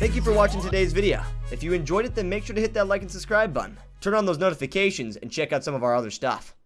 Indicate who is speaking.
Speaker 1: Thank you for watching today's video. If you enjoyed it, then make sure to hit that like and subscribe button. Turn on those notifications and check out some of our other stuff.